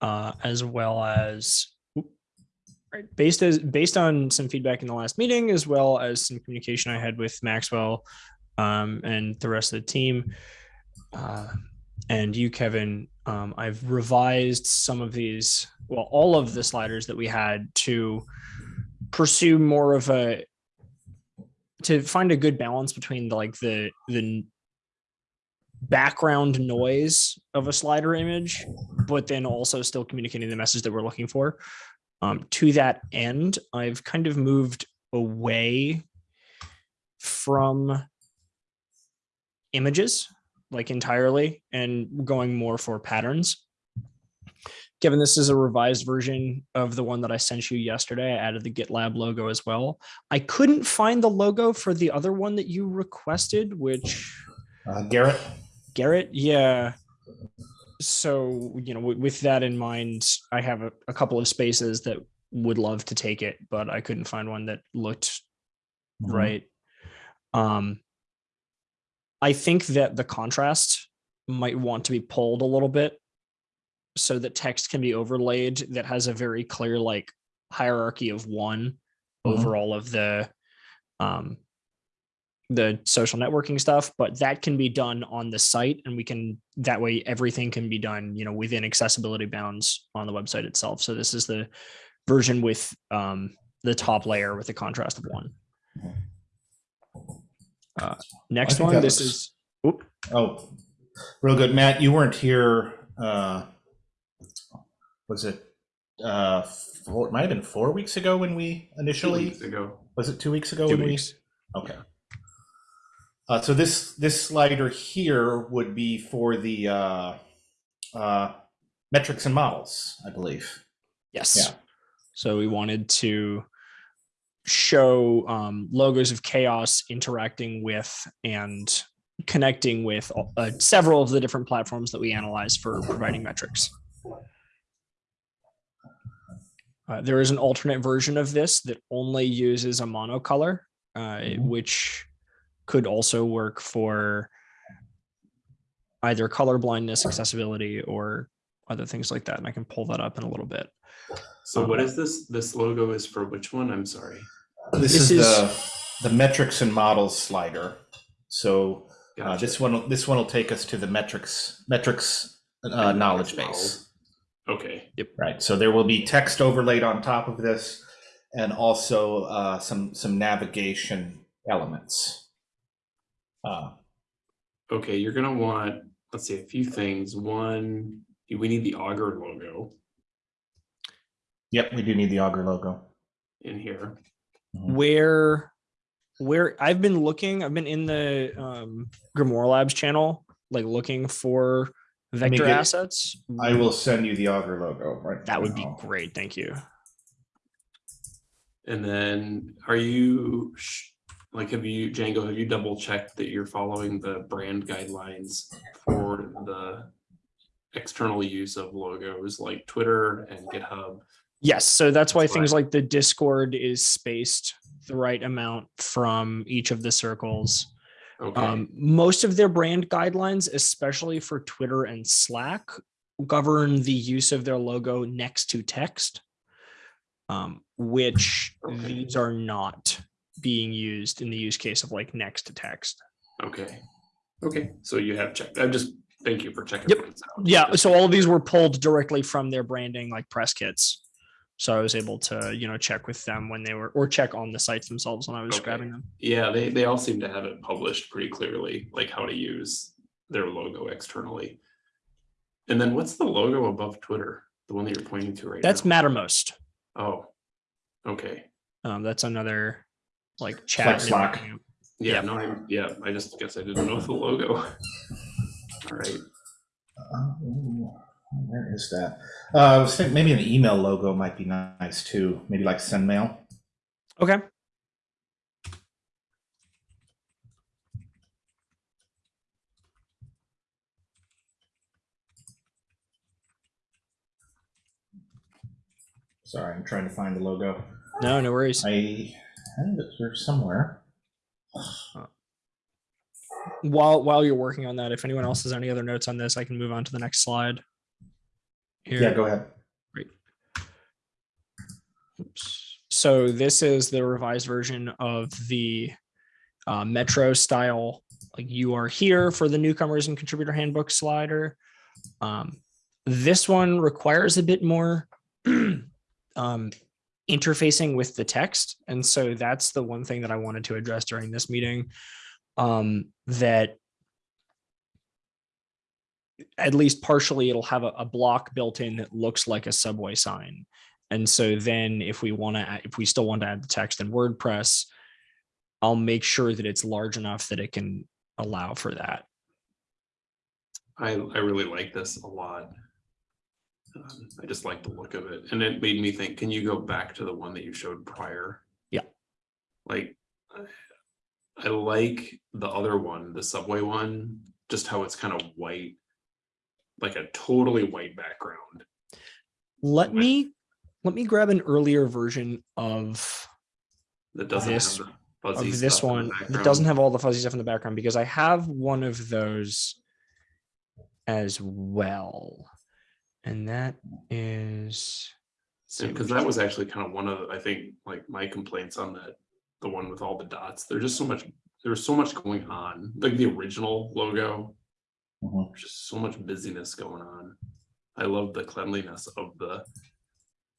uh, as well as right, based as based on some feedback in the last meeting, as well as some communication I had with Maxwell um, and the rest of the team, uh, and you, Kevin. Um, I've revised some of these, well, all of the sliders that we had to pursue more of a to find a good balance between the like the the background noise of a slider image, but then also still communicating the message that we're looking for. Um, to that end, I've kind of moved away from images like entirely and going more for patterns. Given this is a revised version of the one that I sent you yesterday, I added the GitLab logo as well. I couldn't find the logo for the other one that you requested, which Uh, Garrett, Garrett, yeah. So, you know, with, that in mind, I have a, a couple of spaces that would love to take it, but I couldn't find one that looked Mhm. right. Um, I think that the contrast might want to be pulled a little bit so that text can be overlaid that has a very clear like hierarchy of one Mhm. over all of the um the social networking stuff but that can be done on the site and we can that way everything can be done you know within accessibility bounds on the website itself so this is the version with um the top layer with the contrast of one uh next one this looks- is oop, oh, real good. Matt, you weren't here, uh, was it, uh, four, it might have been four weeks ago when we Two initially, weeks ago. was it two weeks ago? two when we- weeks Okay. Uh, so this, this slider here would be for the, uh, uh, metrics and models, I believe. Yes. Yeah. So we wanted to show um, logos of chaos interacting with and connecting with uh, several of the different platforms that we analyze for providing metrics. Uh, there is an alternate version of this that only uses a monocolor, uh, Mhm. which could also work for either color blindness, accessibility, or other things like that. And I can pull that up in a little bit. So what Um, is this? This logo is for which one? I'm sorry. This This is is- the, the metrics and models slider. So uh, this one, this one will take us to the metrics, metrics uh, knowledge base. Okay. Yep. Right, so there will be text overlaid on top of this and also uh, some, some navigation elements. Uh, Okay. You're gonna want, let's see, a few things. One, we need the Augur logo Yep, we do need the Augur logo. in here. where where I've been looking, I've been in the um Grimoire Labs channel, like looking for vector get- assets. I will send you the Augur logo right That would be great. Thank you. And then are you, sh- like, have you, Django, have you double checked that you're following the brand guidelines for the external use of logos like Twitter and GitHub? Yes, so that's why That's things like the Discord is spaced the right amount from each of the circles. Okay, Um, most of their brand guidelines, especially for Twitter and Slack, govern the use of their logo next to text, um, which Okay. these are not being used in the use case of like next to text. okay, okay. So you have checked. I'm just, thank you for checking. Yep. out. Yeah, so all of these were pulled directly from their branding, like press kits. So I was able to, you know, check with them when they were, or check on the sites themselves when I was Okay. grabbing them. Yeah, they, they all seem to have it published pretty clearly, like how to use their logo externally. And then what's the logo above Twitter? The one that you're pointing to right That's now? Mattermost. Oh, okay. Um, that's another like chat. like Slack. Yeah, Yeah. no, I'm, yeah, I just guess I didn't know the logo. all right uh, where is that? Uh, I was thinking maybe an email logo might be nice too, maybe like send mail. Okay. Sorry, I'm trying to find the logo. No, no worries. I had it here somewhere. While while you're working on that, if anyone else has any other notes on this, I can move on to the next slide. here? Yeah, go ahead. Oops. So this is the revised version of the uh, Metro style. Like you are here for the newcomers and contributor handbook slider. Um, this one requires a bit more um, interfacing with the text, and so that's the one thing that I wanted to address during this meeting. Um, that at least partially it'll have a, a block built in that looks like a subway sign. And so then if we want to, if we still want to add the text in WordPress, I'll make sure that it's large enough that it can allow for that. I, I really like this a lot. Um, I just like the look of it and it made me think, can you go back to the one that you showed prior? Yeah. Like, I- like the other one, the subway one, just how it's kind of white. Like a totally white background. Let me, let me grab an earlier version of, That doesn't This- have the fuzzy of this one that doesn't have all the fuzzy stuff in the background because I have one of those as well. And that is. Because that was actually kind of one of, I think, like my complaints on that, the one with all the dots, there's just so much, there's so much going on, like the original logo. Mhm. Just so much busyness going on. I love the cleanliness of the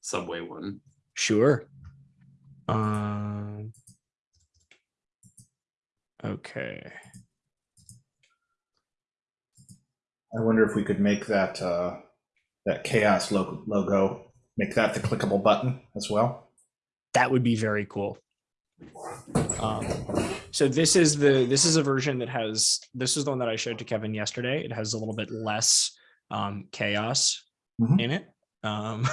subway one. Sure. Um. Okay. I wonder if we could make that, uh, that chaos logo, logo, make that the clickable button as well. That would be very cool. Um, so this is the this is a version that has this is the one that I showed to Kevin yesterday. It has a little bit less um, chaos Mhm. in it, um,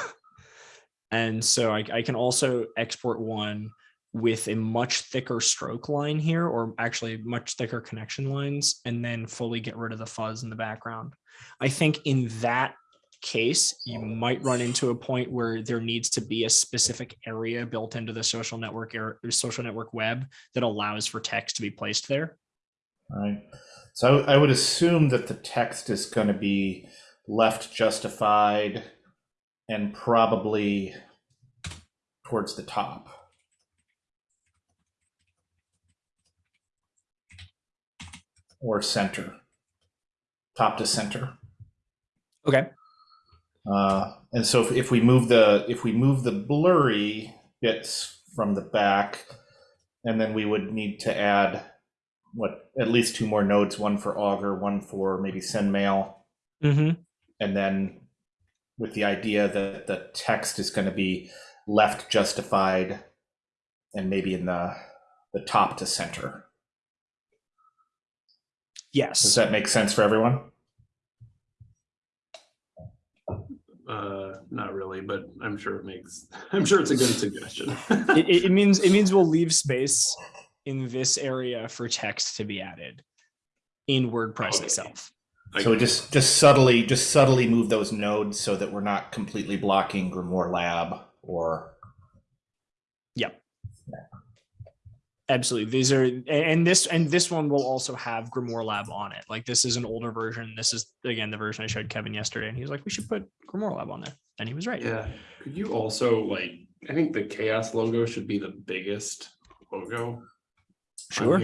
and so I, I can also export one with a much thicker stroke line here, or actually much thicker connection lines, and then fully get rid of the fuzz in the background. I think in that case, you might run into a point where there needs to be a specific area built into the social network or social network web that allows for text to be placed there. Right. So I would assume that the text is going to be left justified and probably towards the top. Or center. Top to center. Okay. Uh, and so if, if we move the if we move the blurry bits from the back, and then we would need to add what at least two more nodes, one for Augur, one for maybe send mail, Mm-hmm. and then with the idea that the text is going to be left justified and maybe in the the top to center. Yes. Does that make sense for everyone? Uh, not really, but I'm sure it makes, I'm sure it's a good suggestion. it, it- it means it means we'll leave space in this area for text to be added in WordPress Okay. itself. I- So just just subtly just subtly move those nodes so that we're not completely blocking Grimoire Lab or Yep. Absolutely. These are and this and this one will also have Grimoire Lab on it. Like this is an older version. This is again the version I showed Kevin yesterday, and he was like, "We should put Grimoire Lab on there," and he was right. Yeah, could you also like, I think the chaos logo should be the biggest logo. Sure.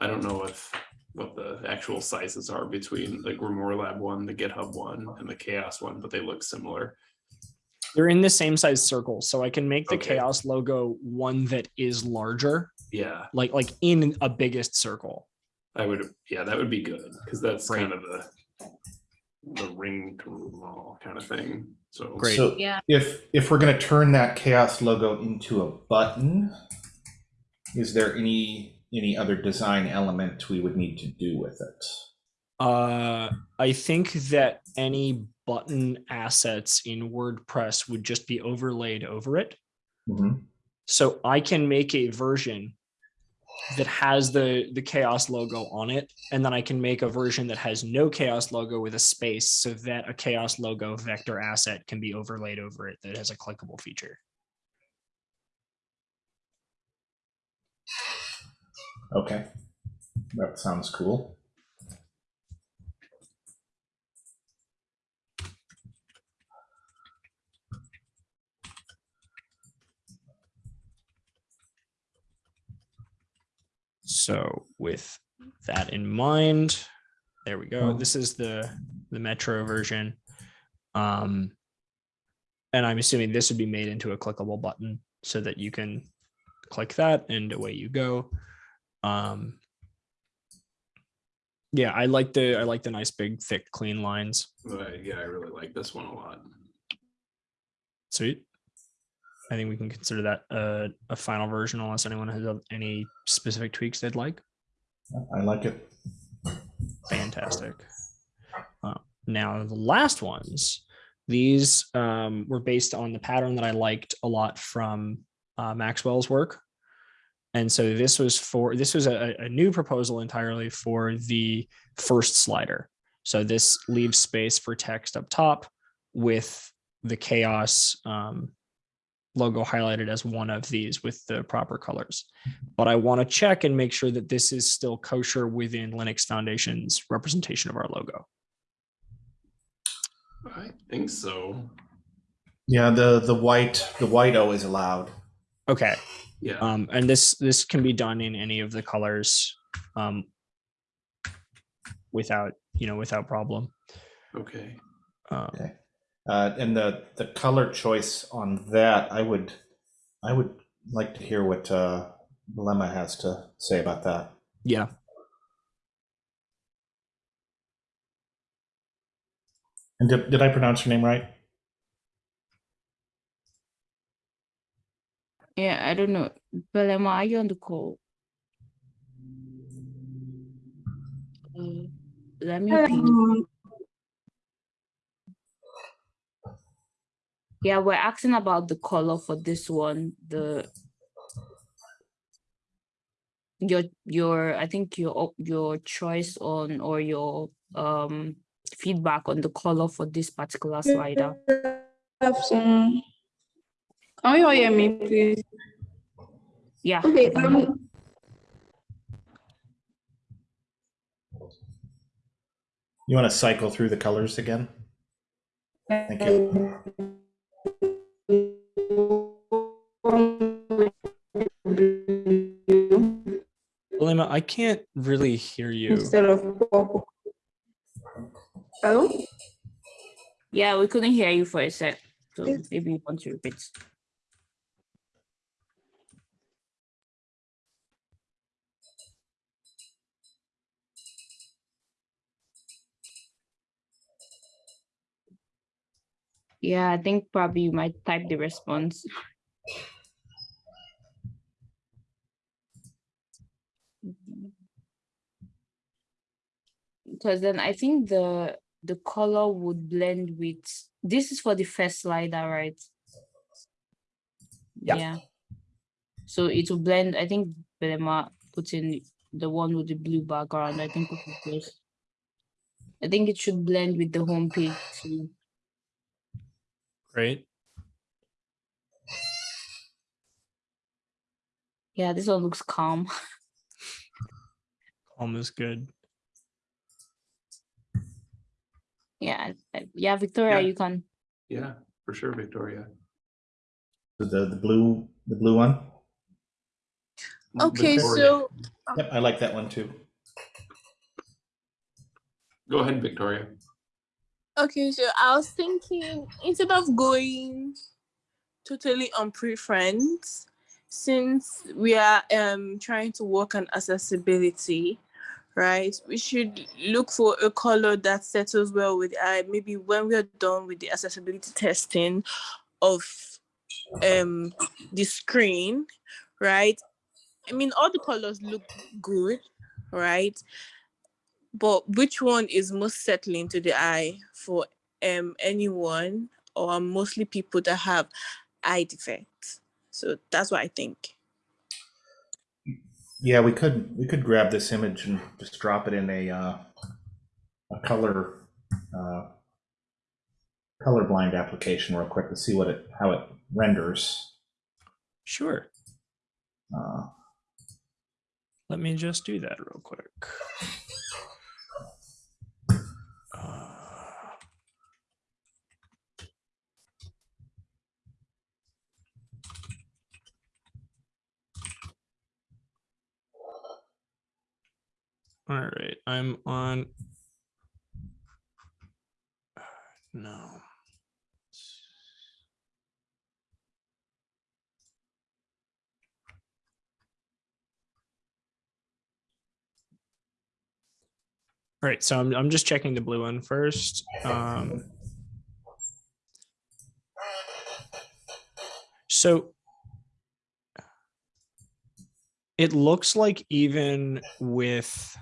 I don't know if, what the actual sizes are between the Grimoire Lab one, the GitHub one, and the chaos one, but they look similar. They're in the same size circle, so I can make the Okay. Chaos logo one that is larger, Yeah, like like in a biggest circle. I would, yeah, that would be good, because that's Great. kind of the the ring to them all kind of thing, so. Great. So Yeah. if if we're going to turn that chaos logo into a button, is there any any other design element we would need to do with it? Uh, I think that any button assets in WordPress would just be overlaid over it. Mhm. So I can make a version that has the the chaos logo on it, and then I can make a version that has no chaos logo with a space, so that a chaos logo vector asset can be overlaid over it that has a clickable feature. Okay, that sounds cool. So with that in mind, there we go. Oh. This is the, the Metro version. Um, and I'm assuming this would be made into a clickable button so that you can click that and away you go. Um, yeah, I like the, I like the nice, big, thick, clean lines. But yeah, I really like this one a lot. Sweet. I think we can consider that a, a final version unless anyone has any specific tweaks they'd like. I like it. Fantastic. Uh, now the last ones, these um, were based on the pattern that I liked a lot from uh, Maxwell's work. And so this was for this was a, a new proposal entirely for the first slider. So this leaves space for text up top with the chaos um, logo highlighted as one of these with the proper colors. But I want to check and make sure that this is still kosher within Linux Foundation's representation of our logo. I think so. Yeah, the the white the white O is allowed. Okay. Yeah. Um, and this this can be done in any of the colors um, without, you know, without problem. okay. Um, Okay. Uh, and the the color choice on that, I would I would like to hear what uh, Lemma has to say about that. yeah. And did, did I pronounce your name right? Yeah, I don't know. Belema, are you on the call? Uh, let me. Um, Yeah, we're asking about the color for this one, the your your I think your your choice on or your um feedback on the color for this particular slider. have some- Can you all hear me, please? Yeah. Okay, I can hear. um, You want to cycle through the colors again? Thank you. William, I can't really hear you. Instead of purple. Hello? Yeah, we couldn't hear you for a sec. So maybe you want to repeat. Yeah, I think probably you might type the response. Because then I think the the color would blend with this is for the first slider, right? Yeah. So it will blend. I think Belema put in the one with the blue background. I think it I think it should blend with the home page too. Great. Yeah, this one looks calm. Almost good. Yeah, uh, yeah, Victoria, Yeah. you can. Yeah, for sure, Victoria. The the blue the blue one. Okay, Victoria. so Yep, I like that one too. Go ahead, Victoria. Okay, so I was thinking instead of going totally on preference, since we are um trying to work on accessibility, right? We should look for a color that settles well with eye. Maybe when we are done with the accessibility testing of um the screen, right? I mean all the colors look good, right? But which one is most settling to the eye for um anyone or mostly people that have eye defects so that's what i think Yeah, we could we could grab this image and just drop it in a uh, a color uh, colorblind application real quick to see what it how it renders. Sure. Uh, Let me just do that real quick. All right, I'm on. No. All right, so I'm, I'm just checking the blue one first. Um, so it looks like even with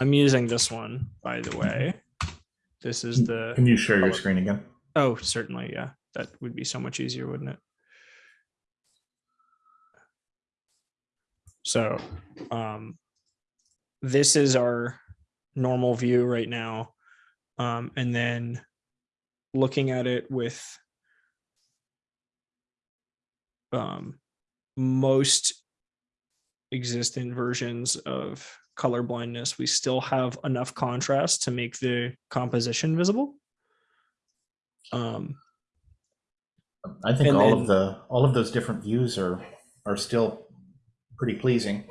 I'm using this one, by the way. This is the Can you share your screen again? oh, certainly, yeah. That would be so much easier, wouldn't it? So, um, this is our normal view right now. Um, and then looking at it with um, most existing versions of color blindness, we still have enough contrast to make the composition visible. Um, I think all then- of the all of those different views are are still pretty pleasing.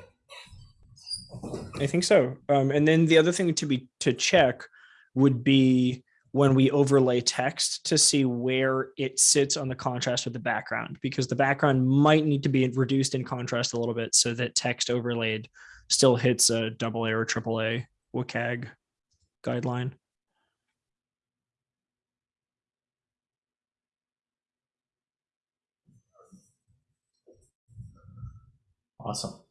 I think so. Um, and then the other thing to be to check would be when we overlay text to see where it sits on the contrast with the background, because the background might need to be reduced in contrast a little bit so that text overlaid still hits a double A or triple A WCAG guideline. Awesome.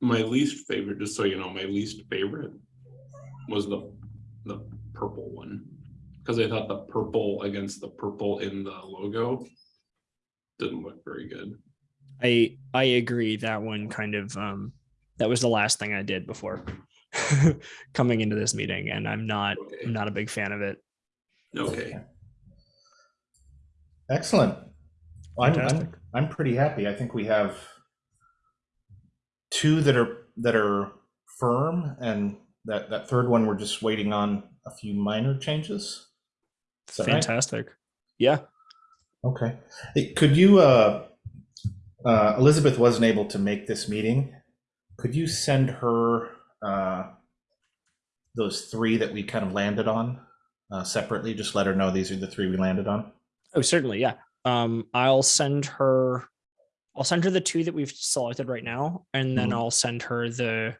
My least favorite, just so you know, my least favorite was the, the purple one. Cause I thought the purple against the purple in the logo didn't look very good. I I agree that one kind of um that was the last thing I did before coming into this meeting and I'm not Okay. I'm not a big fan of it. Okay, Excellent. Well, I'm, I'm I'm pretty happy. I think we have two that are that are firm, and that that third one we're just waiting on a few minor changes. Is that right? Fantastic. Yeah. Okay. Hey, Could you, uh, uh, Elizabeth wasn't able to make this meeting. Could you send her uh, those three that we kind of landed on uh, separately? Just let her know these are the three we landed on. Oh, certainly. Yeah. Um, I'll send her, I'll send her the two that we've selected right now, and then Mhm. I'll send her the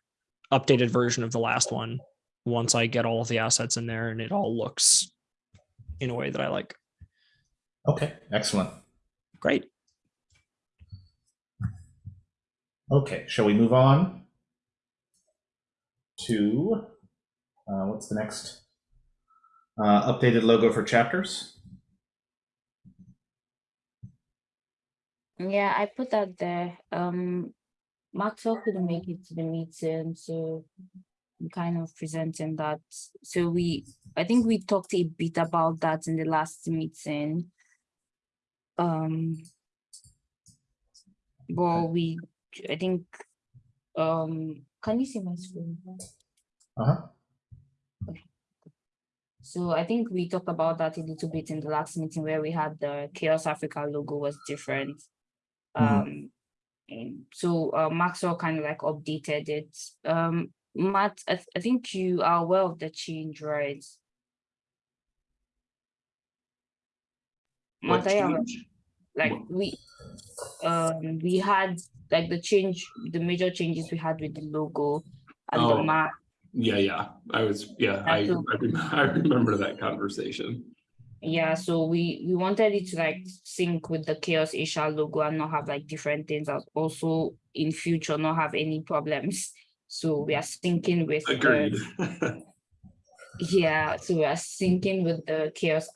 updated version of the last one once I get all of the assets in there and it all looks in a way that I like. Okay, excellent. Great. Okay, shall we move on to uh, what's the next? Uh, updated logo for chapters. Yeah, I put that there. Um, Maxwell couldn't make it to the meeting, so I'm kind of presenting that. So we, I think we talked a bit about that in the last meeting. Um, well, we, I think, um, can you see my screen? Uh-huh. So I think we talked about that a little bit in the last meeting where we had the Chaos Africa logo was different. Mhm. Um, so uh, Maxwell kind of like updated it. Um, Matt, I, th- I think you are aware of the change, right? what Matt, are you aware? change? like What? we, um, we had like the change, the major changes we had with the logo and the Oh. map. Yeah, yeah, I was, yeah, I, I I remember that conversation. Yeah, so we we wanted it to like sync with the Chaos Asia logo and not have like different things and also in future not have any problems. So we are syncing with the- Agreed. yeah, so we are syncing with the Chaos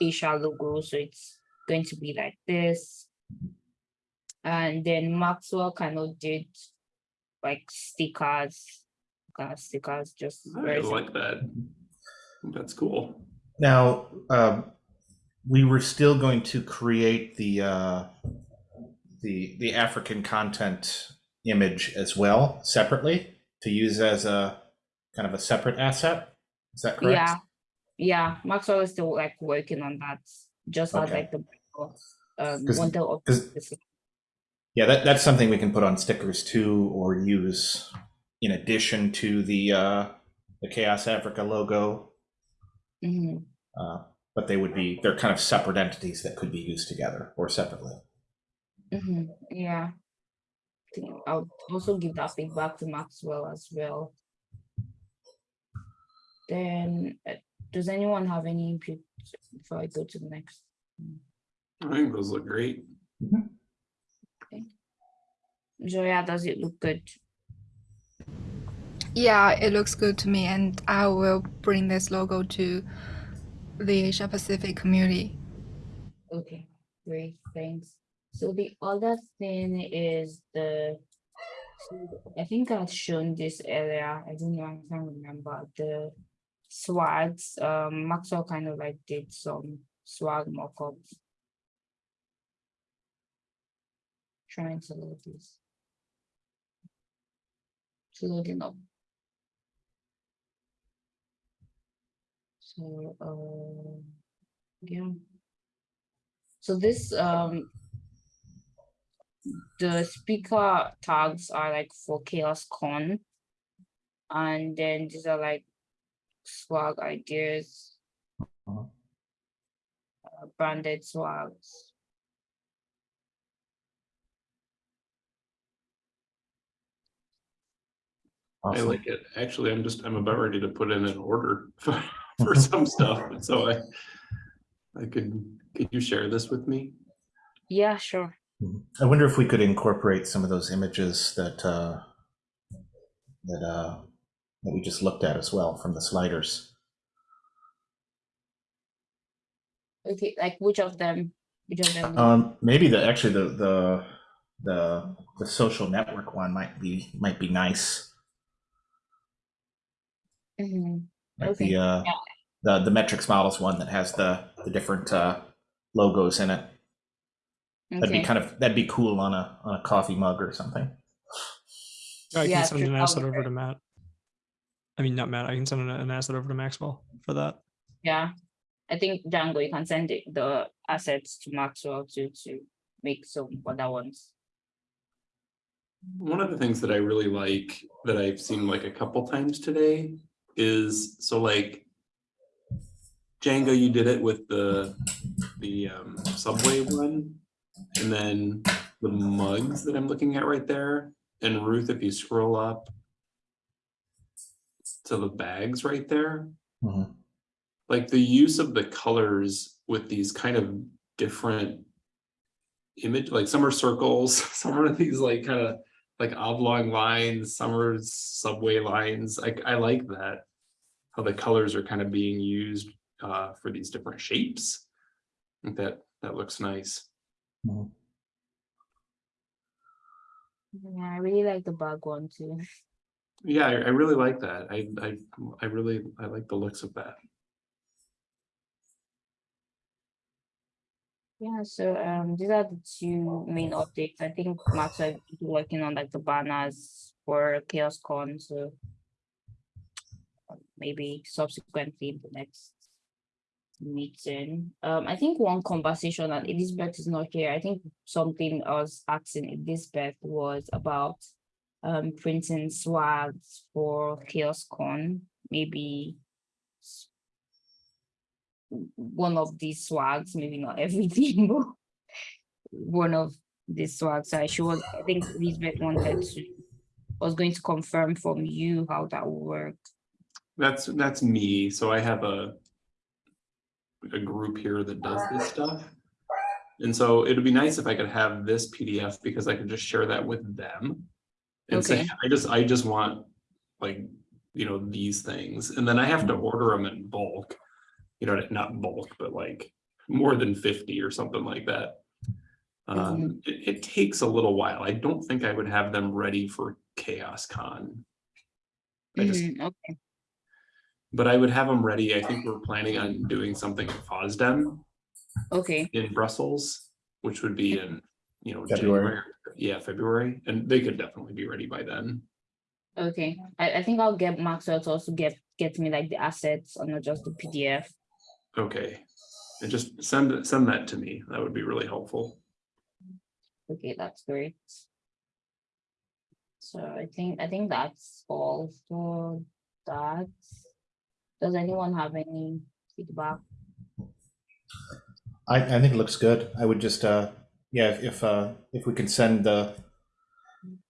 Asia logo. So it's going to be like this. And then Maxwell kind of did like stickers, kind of stickers, just I very like that. That's cool. Now, um, we were still going to create the uh, the the African content image as well separately to use as a kind of a separate asset. Is that correct? Yeah, yeah, Maxwell is still like working on that, just as like the um 'Cause- one of 'cause- this- Yeah, that, that's something we can put on stickers too, or use in addition to the, uh, the Chaos Africa logo. Mhm. Uh, but they would be, they're kind of separate entities that could be used together or separately. Mhm, Yeah. I think I'll also give that feedback to Maxwell as well. Then, uh, does anyone have any input before I go to the next? I think those look great. Joya, does it look good? Yeah, it looks good to me, and I will bring this logo to the Asia Pacific community. Okay, great, thanks. So the other thing is the, so I think I've shown this earlier, I don't know, I can't remember, the swags, um, Maxwell kind of like did some swag mock-ups. Trying to load this. Loading up. So, uh, yeah. So this, um, the speaker tags are like for Chaos Con. And then these are like swag ideas. Uh-huh. uh, Branded swags. I like it. Actually, I'm just, I'm about ready to put in an order for, for some stuff. So I, I could, could you share this with me? Yeah, sure. Mhm. I wonder if we could incorporate some of those images that, uh, that, uh, that we just looked at as well from the sliders. Okay, like which of them? Which of them? Um, maybe the, actually the, the, the, the social network one might be, might be nice. Mhm, Like Okay, the, uh, yeah. the, the metrics models one that has the, the different, uh, logos in it. That'd be kind of, that'd be cool on a, on a coffee mug or something. I Yeah, can send an asset over to Matt. I mean, not Matt. I can send an, an asset over to Maxwell for that. yeah. I think Django, you can send it, the assets to Maxwell to, to make some other ones. One of the things that I really like that I've seen like a couple times today is so like Django, you did it with the the um, subway one, and then the mugs that I'm looking at right there. And Ruth, if you scroll up to the bags right there, Mhm. like the use of the colors with these kind of different image, like some are circles, some are these like kind of like oblong lines, some are subway lines. I, I like that. How the colors are kind of being used uh, for these different shapes. I think that, that looks nice. Mhm. Yeah, I really like the bag one too. Yeah, I, I really like that. I, I, I really, I like the looks of that. Yeah, so um these are the two main updates. I think Max are working on like the banners for Chaos Con, so uh, maybe subsequently in the next meeting. Um, I think one conversation and Elizabeth is not here. I think something I was asking Elizabeth was about um printing swags for Chaos Con, maybe one of these swags, maybe not everything, but one of these swags. I she was, I think Elizabeth wanted to, was going to confirm from you how that would work. That's, that's me. So I have a a group here that does this stuff. And so it'd be nice if I could have this PDF because I could just share that with them. And say, I just, I just want like, you know, these things. And then I have to order them in bulk. You know, not bulk, but like more than fifty or something like that. Um, it, it takes a little while. I don't think I would have them ready for Chaos Con. I just, Mhm, Okay, but I would have them ready. I think we're planning on doing something at FOSDEM okay, in Brussels, which would be in, you know, February. January. Yeah, February, and they could definitely be ready by then. okay. I, I think I'll get Maxwell to also get, get me like the assets or not just the PDF. Okay. And just send, send that to me. That would be really helpful. Okay, that's great. So I think, I think that's all for that. Does anyone have any feedback? I, I think it looks good. I would just, uh, yeah, if, if, uh, if we can send the,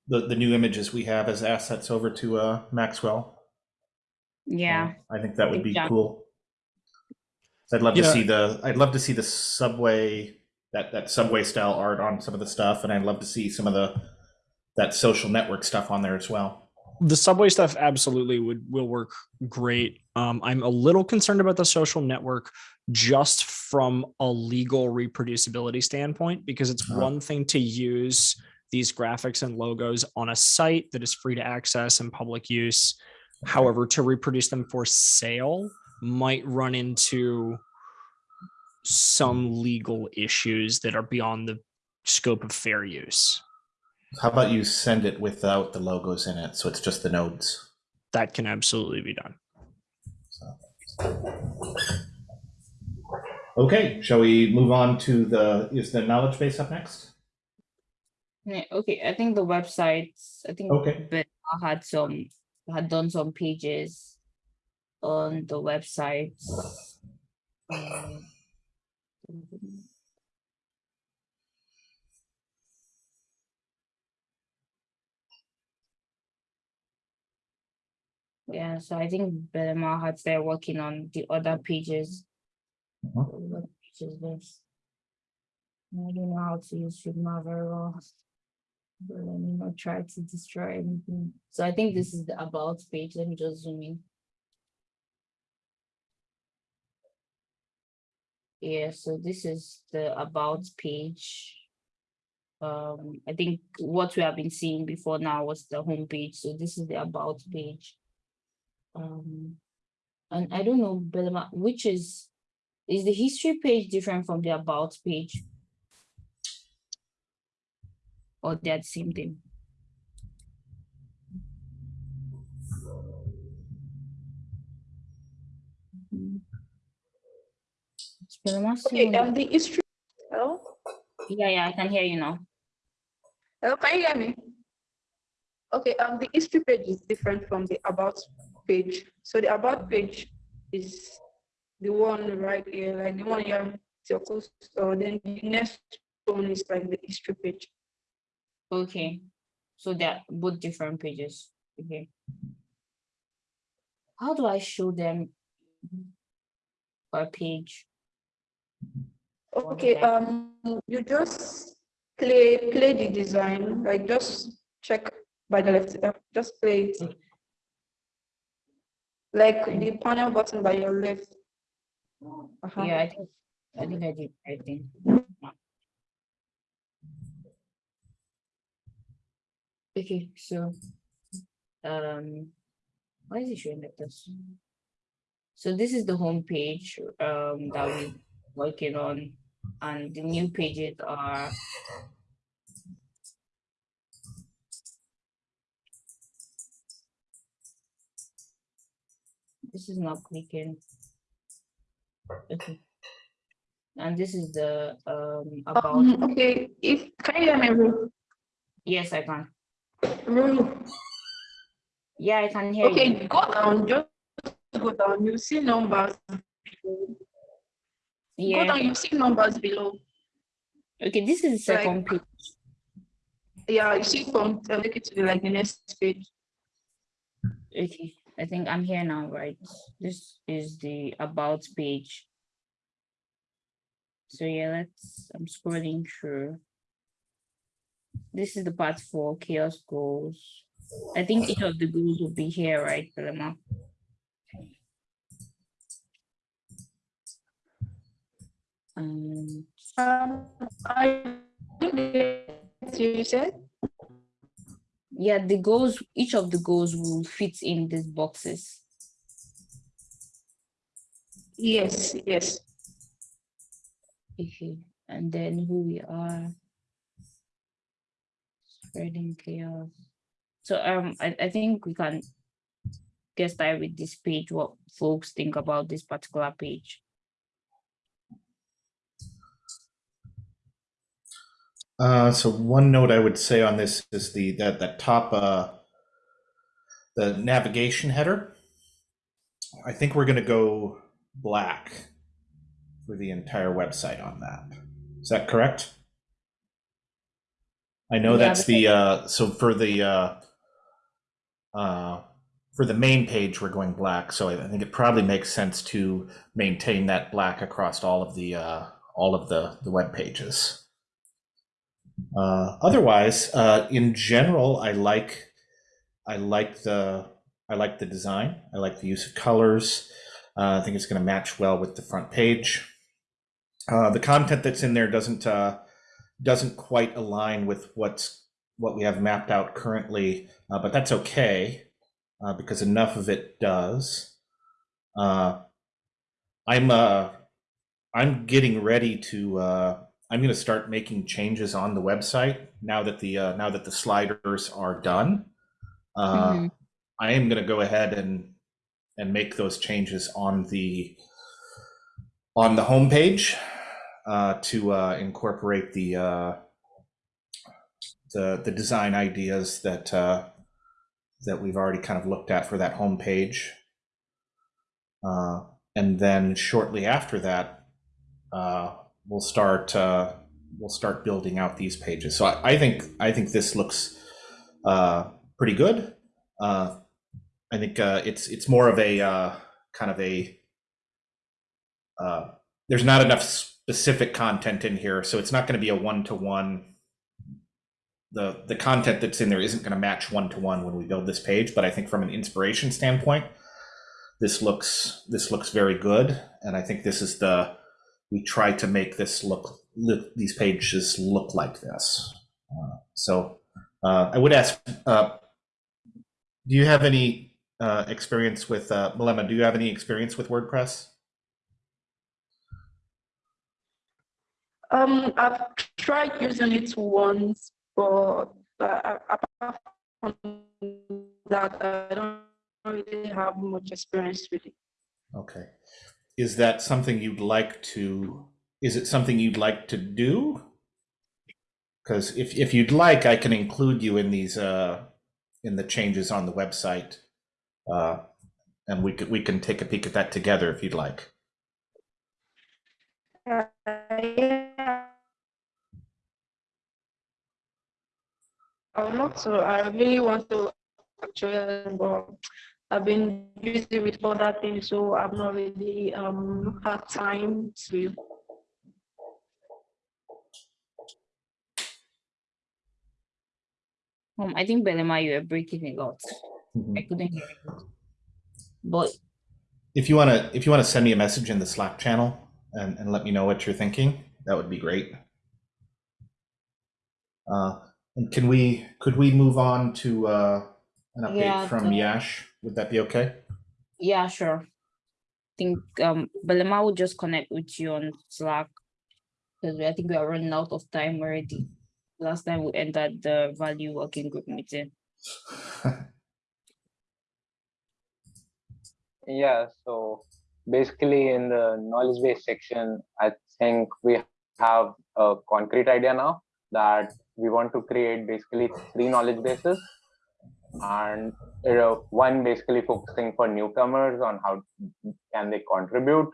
the, the new images we have as assets over to, uh, Maxwell. Yeah, I think that would be Exactly. cool. I'd love to see the, I'd love to see the subway, that, that subway style art on some of the stuff, and I'd love to see some of the, that social network stuff on there as well. the subway stuff absolutely would will work great. Um, I'm a little concerned about the social network just from a legal reproducibility standpoint because it's Uh-huh. one thing to use these graphics and logos on a site that is free to access and public use. However, to reproduce them for sale might run into some legal issues that are beyond the scope of fair use. How about you send it without the logos in it, so it's just the nodes? That can absolutely be done. Okay, shall we move on to the, is the knowledge base up next? yeah, okay, I think the websites, I think Okay. Bella had some, had done some pages on the website. Um, Yeah, so I think Belema had started working on the other pages. What page is this? I don't know how to use Figma very well. But let me not try to destroy anything. So I think this is the about page. Let me just zoom in. Yeah, so this is the about page. Um, I think what we have been seeing before now was the home page. So this is the about page. Um, and I don't know, Belema, which is, is the history page different from the about page? Or they're the same thing? Okay, um, the history. Hello? Yeah, yeah, I can hear you now. Hello, can you hear me? Okay, um, the history page is different from the about page. So the about page is the one right here, like the one it's your close, or then the next one is like the history page. Okay, so they're both different pages. Okay. How do I show them per page? Okay, um, you just play, play the design, like just check by the left, uh, just play it. Like the panel button by your left. Uh-huh. Yeah, I think, I think I did, I think. Okay, so, um, why is it showing like this? So this is the home page, um, that we working on, and the new pages are. This is not clicking. Okay. And this is the, um, about, Um, okay, if, can you hear me, yes, I can. Ru, Yeah, I can hear you. Okay, go down, just go down, you see numbers. Below. Go down, you see numbers below. okay, this is the like- second page. Yeah, you see from, uh, take it to the, like the next page. Okay, I think I'm here now, right? This is the about page. So yeah, let's, I'm scrolling through. This is the part for chaos goals. I think each of the goals will be here, right, Paloma? Um, Um, I, you said? yeah, the goals, each of the goals will fit in these boxes. Yes, yes. Okay, and then who we are. Spreading chaos. So um, I, I think we can get started with this page, what folks think about this particular page. Uh, so one note I would say on this is the that that top uh, the navigation header. I think we're going to go black for the entire website on that. Is that correct? I know Yeah, that's the uh, so for the uh, uh, for the main page we're going black. So I think it probably makes sense to maintain that black across all of the uh, all of the the web pages. Uh, otherwise, uh, in general, I like I like the I like the design. I like the use of colors. Uh, I think it's going to match well with the front page. Uh, the content that's in there doesn't uh, doesn't quite align with what's what we have mapped out currently, uh, but that's okay because enough of it does. I'm I'm getting ready to. I'm going to start making changes on the website now that the uh, now that the sliders are done. Uh, Mhm. I am going to go ahead and and make those changes on the on the homepage uh, to uh, incorporate the uh, the the design ideas that uh, that we've already kind of looked at for that homepage. Uh, and then shortly after that, uh, we'll start uh, we'll start building out these pages. So I, I think I think this looks uh, pretty good. Uh, I think uh, it's it's more of a uh, kind of a uh, there's not enough specific content in here, so it's not going to be a one to one. The the content that's in there isn't going to match one to one when we build this page, but I think from an inspiration standpoint, this looks this looks very good, and I think this is the we try to make this look, look these pages look like this. Uh, so uh, I would ask, uh, do you have any uh, experience with uh, Belema? Do you have any experience with WordPress? Um, I've tried using it once, but uh, apart from that, I don't really have much experience with it. Okay. Is that something you'd like to, is it something you'd like to do? Because if, if you'd like, I can include you in these, uh, in the changes on the website. Uh, and we could, we can take a peek at that together if you'd like. Uh, yeah. I would love. I really want to actually, but I've been busy with other things, so I've not really um had time to. Um, I think Belema, you were breaking a lot. I couldn't hear you. But If you want to, if you want to send me a message in the Slack channel and, and let me know what you're thinking, that would be great. Uh, and can we, could we move on to uh, an update Yeah, from to- Yash? Would that be okay? yeah, sure. I think um Belema will just connect with you on Slack. Because I think we are running out of time already. Last time we entered the value working group meeting. Yeah, so basically in the knowledge base section, I think we have a concrete idea now that we want to create basically three knowledge bases. And you know, one basically focusing for newcomers on how can they contribute,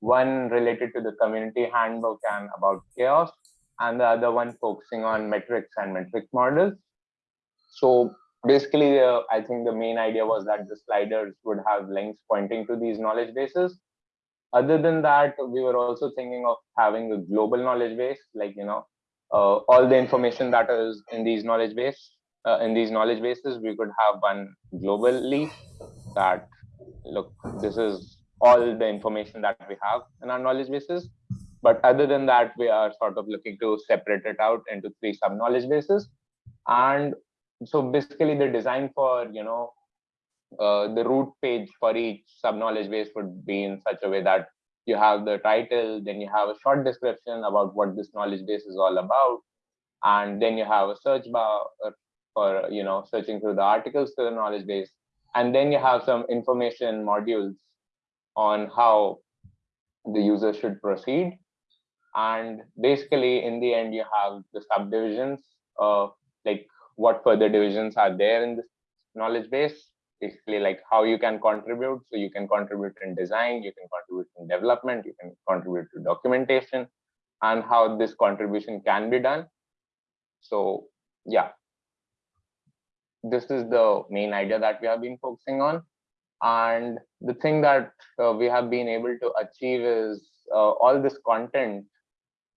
one related to the community handbook and about CHAOSS, and the other one focusing on metrics and metric models. So basically, uh, I think the main idea was that the sliders would have links pointing to these knowledge bases. Other than that, we were also thinking of having a global knowledge base, like, you know, uh, all the information that is in these knowledge base, uh, in these knowledge bases, we could have one globally that, look, this is all the information that we have in our knowledge bases. But other than that, we are sort of looking to separate it out into three sub knowledge bases. And so basically the design for you know uh, the root page for each sub knowledge base would be in such a way that you have the title then you have a short description about what this knowledge base is all about and then you have a search bar for you know searching through the articles to the knowledge base and then you have some information modules on how the user should proceed And basically, in the end, you have the subdivisions, of like what further divisions are there in this knowledge base. Basically, like how you can contribute. So you can contribute in design, you can contribute in development, you can contribute to documentation, and how this contribution can be done. So yeah, this is the main idea that we have been focusing on. And the thing that uh, we have been able to achieve is uh, all this content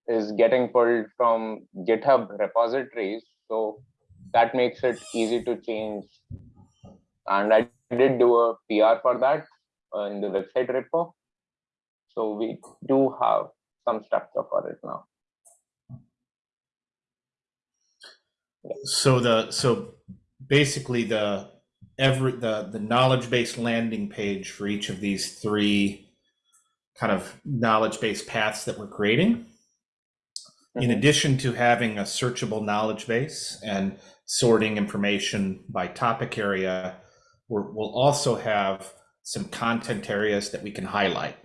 is getting pulled from GitHub repositories. So that makes it easy to change. And I did do a PR for that uh, in the website repo. So we do have some structure for it now. So the so basically the every the the knowledge base landing page for each of these three kind of knowledge based paths that we're creating. In Mhm. addition to having a searchable knowledge base and sorting information by topic area we're, we'll also have some content areas that we can highlight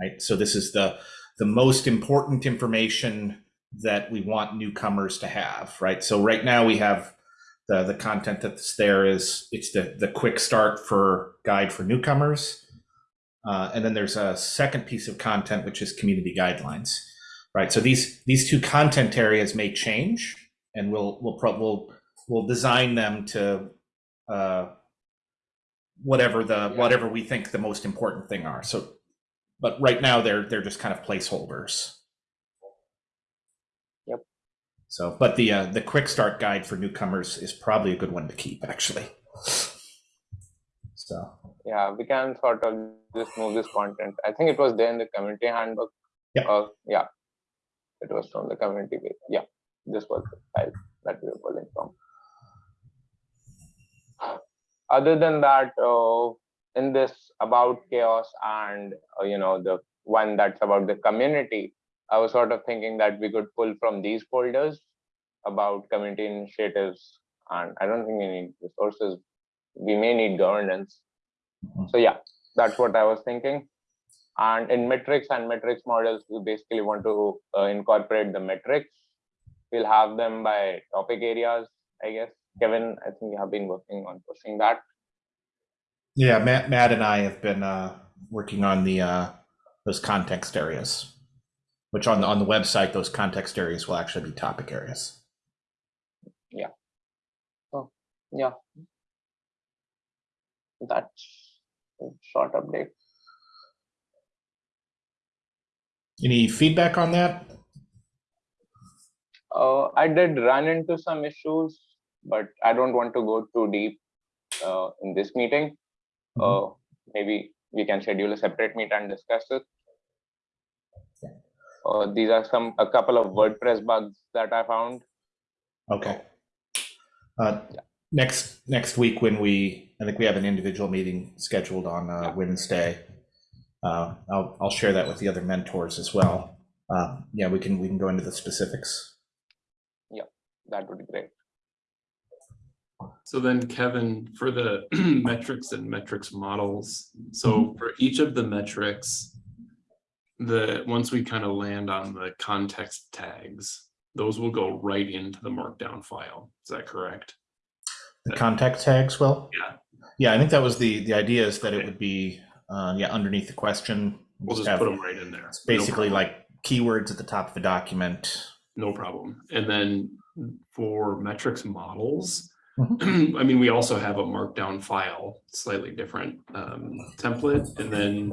right? So this is the the most important information that we want newcomers to have right? So right now we have the the content that's there is it's the the quick start for guide for newcomers. Uh, and then there's a second piece of content which is community guidelines right? So these these two content areas may change and we'll we'll pro- we'll we'll design them to uh, whatever the Yeah. whatever we think the most important thing are. So but right now they're they're just kind of placeholders Yep. So but the uh, the quick start guide for newcomers is probably a good one to keep actually so Yeah, we can sort of just move this content. I think it was there in the community handbook. Yeah. Uh, yeah, it was from the community page. Yeah, this was the file that we were pulling from. Other than that, uh, in this about CHAOSS and uh, you know the one that's about the community, I was sort of thinking that we could pull from these folders about community initiatives, and I don't think we need resources. We may need governance. Mhm. So yeah, that's what I was thinking. And in metrics and metrics models, we basically want to uh, incorporate the metrics. We'll have them by topic areas, I guess. Kevin, I think you have been working on pushing that. yeah matt matt and i have been uh working on the uh those context areas which on the on the website those context areas will actually be topic areas Yeah. Oh, yeah. That's a short update. any feedback on that Uh, I did run into some issues, but I don't want to go too deep uh, in this meeting. Uh, maybe we can schedule a separate meet and discuss it. Uh, these are some a couple of WordPress bugs that I found. Okay. Uh, Yeah. next, next week when we, I think we have an individual meeting scheduled on uh, Yeah. Wednesday. Uh, I'll, I'll share that with the other mentors as well. Uh, yeah, we can, we can go into the specifics. Yeah, that would be great. So then Kevin, for the metrics and metrics models, so for each of the metrics, the, once we kind of land on the context tags, those will go right into the markdown file. Is that correct? The context tags, well? Yeah. Yeah, I think that was the, the idea is that it would be, uh, yeah, underneath the question. We'll just have- put them right in there. It's basically problem. like keywords at the top of the document. No problem. And then for metrics models, Mm-hmm. I mean, we also have a markdown file, slightly different um, template. And then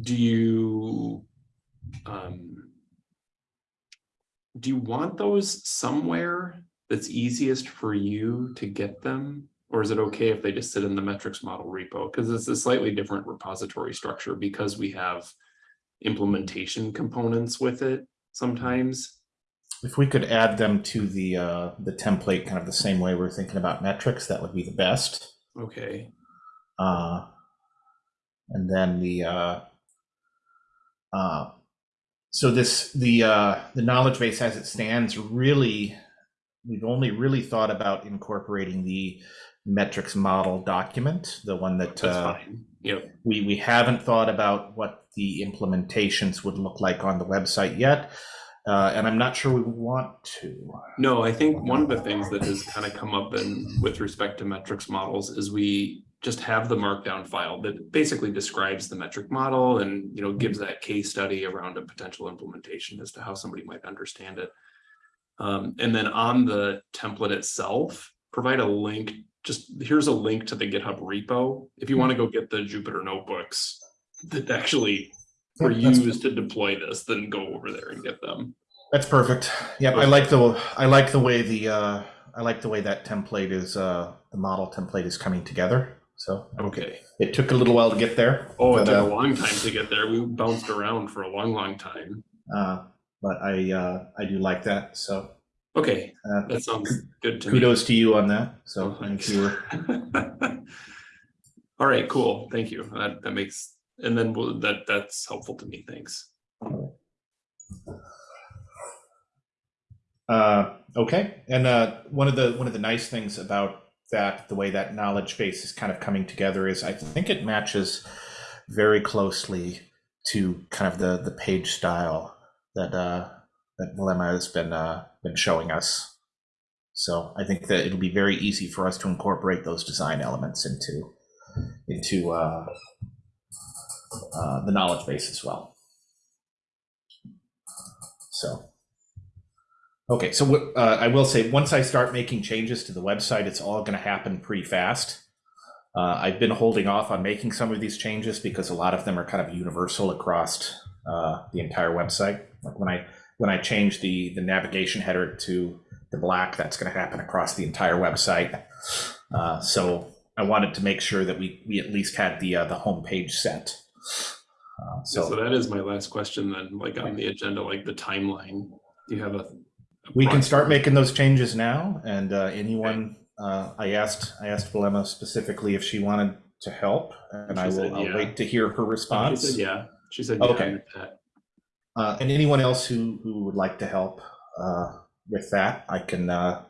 do you um, do you want those somewhere that's easiest for you to get them? Or is it okay if they just sit in the metrics model repo? Because it's a slightly different repository structure because we have implementation components with it sometimes. If we could add them to the, uh, the template, kind of the same way we're thinking about metrics, that would be the best. Okay, Uh, and then the uh, uh, so this the uh, the knowledge base as it stands really we've only really thought about incorporating the metrics model document, the one that uh. Yep. We we haven't thought about what the implementations would look like on the website yet, uh, and I'm not sure we want to. No, I think one of the things that has kind of come up in with respect to metrics models is we just have the markdown file that basically describes the metric model and you know gives that case study around a potential implementation as to how somebody might understand it. Um, and then on the template itself, provide a link. Just here's a link to the GitHub repo if you want to go get the Jupyter notebooks that actually were Yeah, used to deploy this. Then go over there and get them. That's perfect. Yep, I like the I like the way the uh, I like the way that template is uh, the model template is coming together. So Okay. it took a little while to get there. Oh, it but, took uh, a long time to get there. We bounced around for a long, long time. uh, but I uh, I do like that. So Okay, uh, that sounds good to kudos to you on that. So Oh, thank thanks. you. All right, cool. Thank you. That that makes and then we'll, that that's helpful to me. Thanks. Uh, okay, and uh, one of the one of the nice things about that, the way that knowledge base is kind of coming together, is I think it matches very closely to kind of the the page style that uh, that Belema has been uh, been showing us. So I think that it'll be very easy for us to incorporate those design elements into into uh, uh, the knowledge base as well. So. Okay, so uh, I will say, once I start making changes to the website, it's all going to happen pretty fast. Uh, I've been holding off on making some of these changes because a lot of them are kind of universal across uh, the entire website. Like when I when I change the the navigation header to the black, that's going to happen across the entire website. Uh, so I wanted to make sure that we we at least had the uh, the homepage set. Uh, So, so that is my last question then, like on the agenda, like the timeline. Do you have a? We can start making those changes now, and uh, anyone, uh, I asked, I asked Belema specifically if she wanted to help, and I She said will, I'll yeah. wait to hear her She response. said, yeah, she said, yeah, Okay. Uh, and anyone else who, who would like to help uh, with that, I can, uh,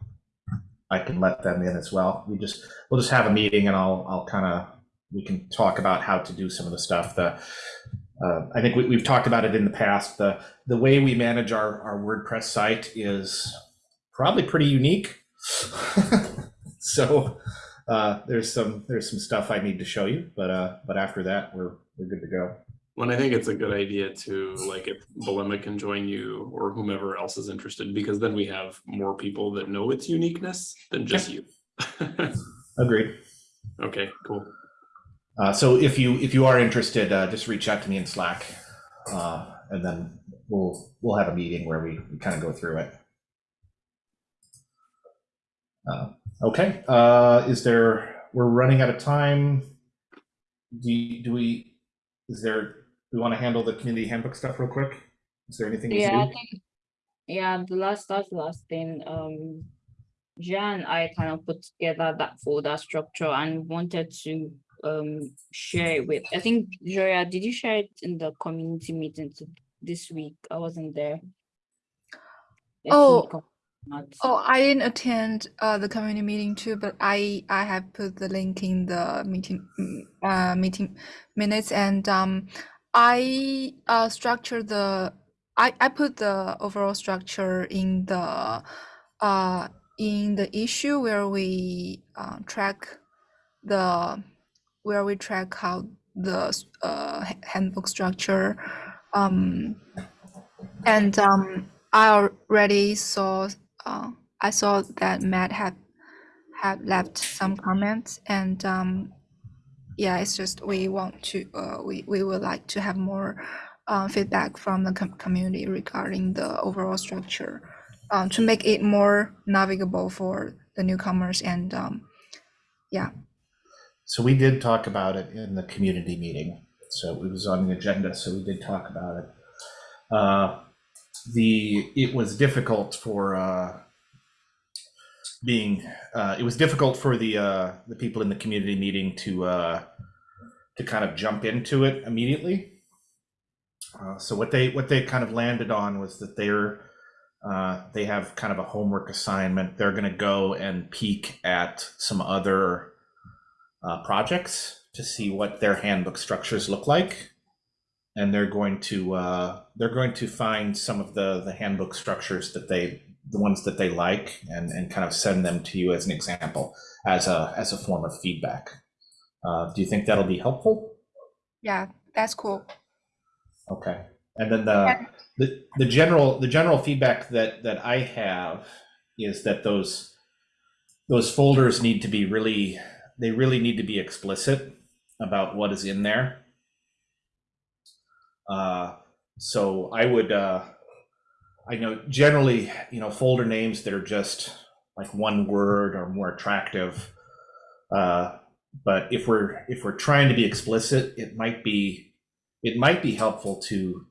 I can let them in as well. We just, we'll just have a meeting and I'll, I'll kind of, we can talk about how to do some of the stuff. The, uh, I think we, we've talked about it in the past. The, the way we manage our, our WordPress site is probably pretty unique. so uh, there's some, there's some stuff I need to show you, but, uh, but after that, we're, we're good to go. Well, I think it's a good idea to, like, if Belema can join you or whomever else is interested, because then we have more people that know its uniqueness than just you. Agreed. Okay, cool. Uh, so if you if you are interested, uh, just reach out to me in Slack, uh, and then we'll we'll have a meeting where we, we kind of go through it. Uh, okay. Uh, is there? We're running out of time. Do you, do we? Is there? Do we want to handle the community handbook stuff real quick? Is there anything? Yeah, I think, yeah, the last, that's the last thing, um, Jan, I kind of put together that folder structure and wanted to, um, share it with, I think, Joya, did you share it in the community meeting this week? I wasn't there. Oh. Oh, I didn't attend uh, the community meeting too, but I I have put the link in the meeting mm, uh, meeting minutes, and um, I uh, structure the I I put the overall structure in the uh in the issue where we uh, track the where we track how the uh handbook structure um and um I already saw uh, I saw that Matt had had left some comments and um, yeah, it's just we want to uh, we we would like to have more uh, feedback from the com- community regarding the overall structure um, to make it more navigable for the newcomers and um, yeah. So we did talk about it in the community meeting. So it was on the agenda. So we did talk about it. Uh, the it was difficult for uh, being uh, it was difficult for the uh, the people in the community meeting to uh, to kind of jump into it immediately. Uh, so what they what they kind of landed on was that they're uh, they have kind of a homework assignment. They're going to go and peek at some other uh, projects to see what their handbook structures look like. And they're going to uh, they're going to find some of the the handbook structures that they the ones that they like and, and kind of send them to you as an example as a as a form of feedback. Uh, do you think that'll be helpful? Yeah, that's cool. Okay. And then the, the, the general, the general feedback that, that I have is that those, those folders need to be really, they really need to be explicit about what is in there. Uh, so I would, uh, I know generally, you know, folder names that are just like one word or more attractive. Uh, but if we're if we're trying to be explicit, it might be it might be helpful to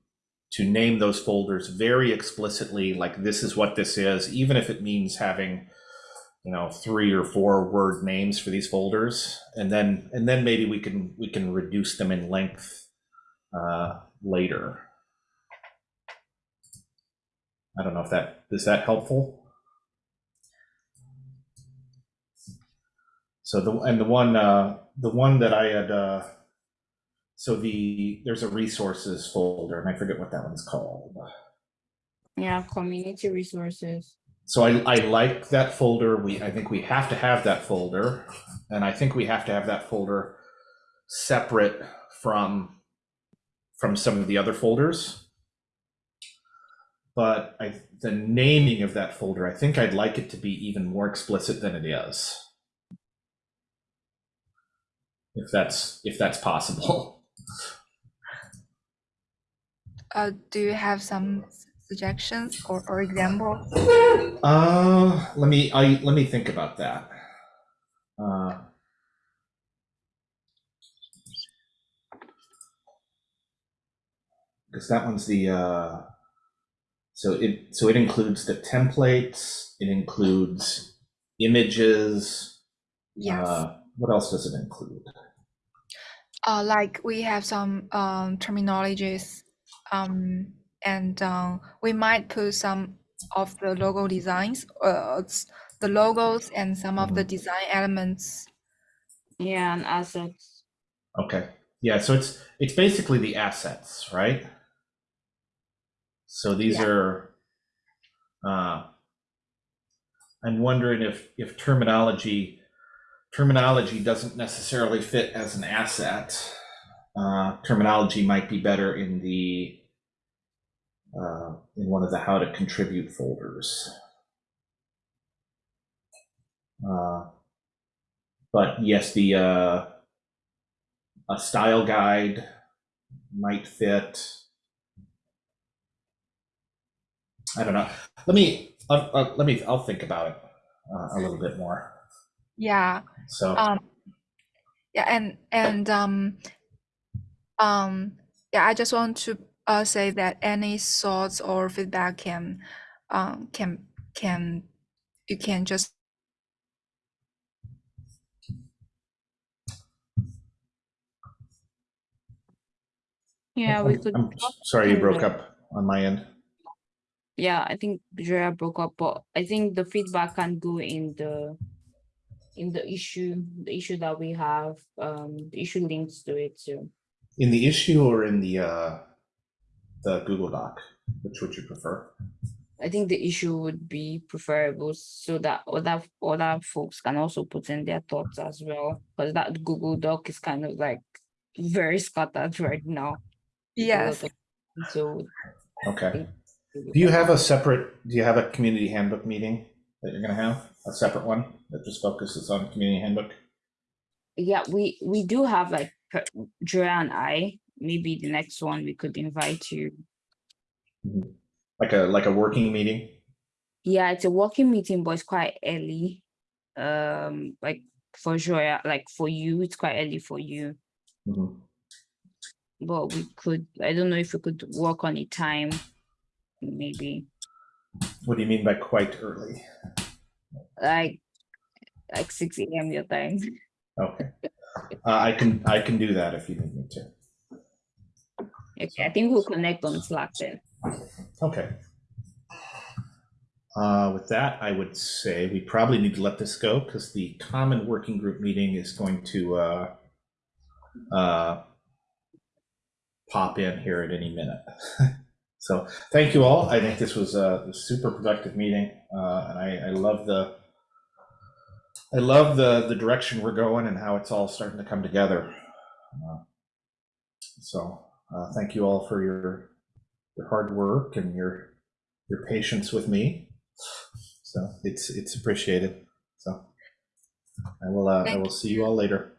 to name those folders very explicitly like this is what this is even if it means having you know three or four word names for these folders and then and then maybe we can we can reduce them in length uh, later i don't know if that is that helpful so the and the one uh the one that i had uh so the there's a resources folder, and I forget what that one's called. Yeah, community resources. So I, I like that folder. We I think we have to have that folder, and I think we have to have that folder separate from from some of the other folders. But I the naming of that folder, I think I'd like it to be even more explicit than it is. If that's if that's possible. Uh, do you have some suggestions or, or examples? Uh, let me I let me think about that. Uh, because that one's the uh, so it so it includes the templates. It includes images. Yes. Uh, what else does it include? Uh, like we have some um, terminologies, um, and um, we might put some of the logo designs, uh, the logos, and some of the design elements. Yeah, and assets. Okay. Yeah, so it's it's basically the assets, right? So these Yeah. are uh I'm wondering if if terminology terminology doesn't necessarily fit as an asset. Uh terminology might be better in the uh in one of the how to contribute folders. Uh but yes, the uh a style guide might fit. I don't know. Let me uh, uh, let me. I'll think about it uh, a little bit more. Yeah. So Um. Yeah, and and um. Um. Yeah, I just want to uh say that any thoughts or feedback can, um, can can you can just Yeah, we could. I'm sorry you broke up on my end. Yeah, I think Drea broke up, but I think the feedback can go in the in the issue, the issue that we have, um, the issue links to it too. In the issue or in the uh, the Google Doc, which would you prefer? I think the issue would be preferable so that other other folks can also put in their thoughts as well. Because that Google Doc is kind of like very scattered right now. with yes. So Okay. Do you have a separate? Do you have a community handbook meeting that you're going to have? A separate one that just focuses on community handbook? yeah, we we do have like per- Drea and I. Maybe the next one we could invite you. Like a like a working meeting? Yeah, it's a working meeting, but it's quite early. Um, like for Joya, like for you, it's quite early for you. Mhm. But we could, I don't know if we could work on a time, maybe What do you mean by quite early? like like six a.m. your time. Okay. Uh, I can, I can do that if you need me to. Okay, I think we'll connect on Slack then. Okay. Uh, with that, I would say we probably need to let this go because the common working group meeting is going to, uh, uh, pop in here at any minute. so thank you all. I think this was a super productive meeting, uh, and I, I love the I love the the direction we're going and how it's all starting to come together. Uh, so uh, thank you all for your your hard work and your your patience with me. So it's it's appreciated. So I will uh, I will see you all later.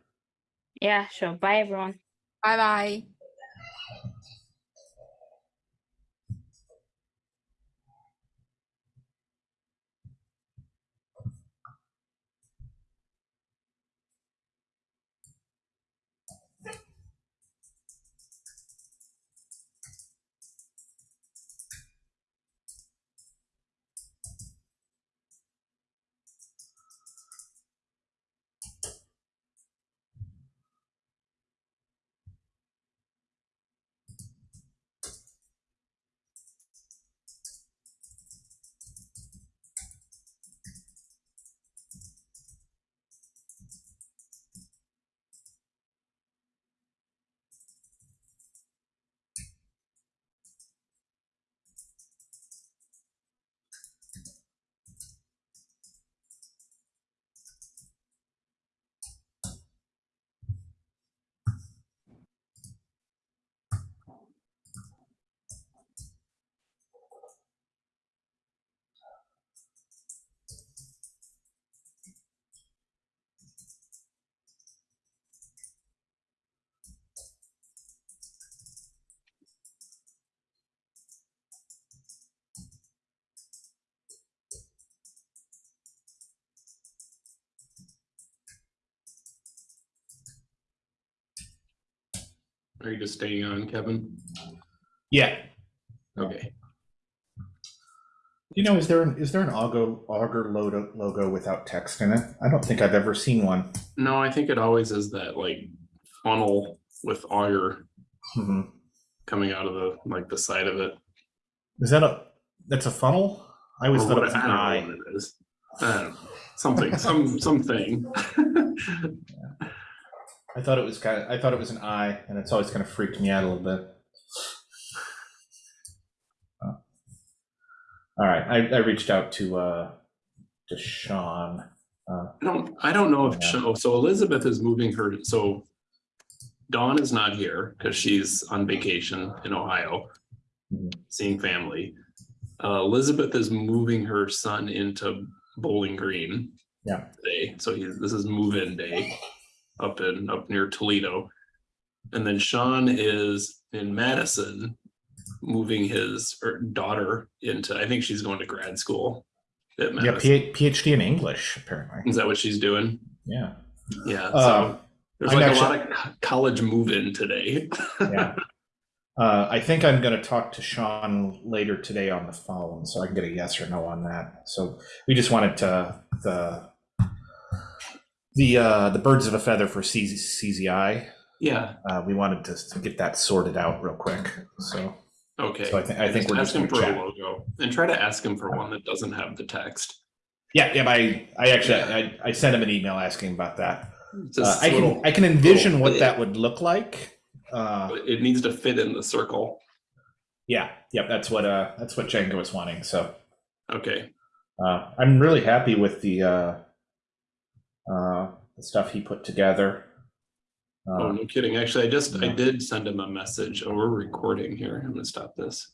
Yeah, sure. Bye, everyone. Bye bye. Are you just staying on, Kevin? Yeah. Okay. You know, is there an is there an Augur Augur logo logo without text in it? I don't think I've ever seen one. No, I think it always is that like funnel with Augur hmm coming out of the like the side of it. Is that a that's a funnel? I always Or thought it was an I eye. it is. Uh, something, some something. I thought it was kind of I thought it was an eye, and it's always kind of freaked me out a little bit. Oh. All right, I, I reached out to uh to Sean. Uh, I don't, I don't know if, Yeah. so, so Elizabeth is moving her, so Dawn is not here because she's on vacation in Ohio, Mhm. seeing family. Uh, Elizabeth is moving her son into Bowling Green. Yeah. Today, so he, this is move-in day up in, up near Toledo. And then Sean is in Madison, moving his er, daughter into, I think she's going to grad school at yeah, Madison. P- PhD in English apparently. Is that what she's doing? Yeah. Yeah, Uh, so there's I'm like actually- a lot of college move-in today. Yeah. Uh, I think I'm going to talk to Sean later today on the phone, so I can get a yes or no on that. So we just wanted to the the uh, the birds of a feather for CZ, CZI. Yeah, Uh, we wanted to, to get that sorted out real quick. So okay. so I think I think Just we're ask just him for a logo and try to ask him for one that doesn't have the text. Yeah, yeah. I I actually I, I sent him an email asking about that. Uh, I can I can envision what bit. that would look like. Uh, It needs to fit in the circle. yeah, yep. That's what uh that's what Django was wanting. So. Okay, Uh, I'm really happy with the uh, the stuff he put together. oh, Uh, no kidding. Actually, I just, I did send him a message. Oh, we're recording here. I'm gonna stop this.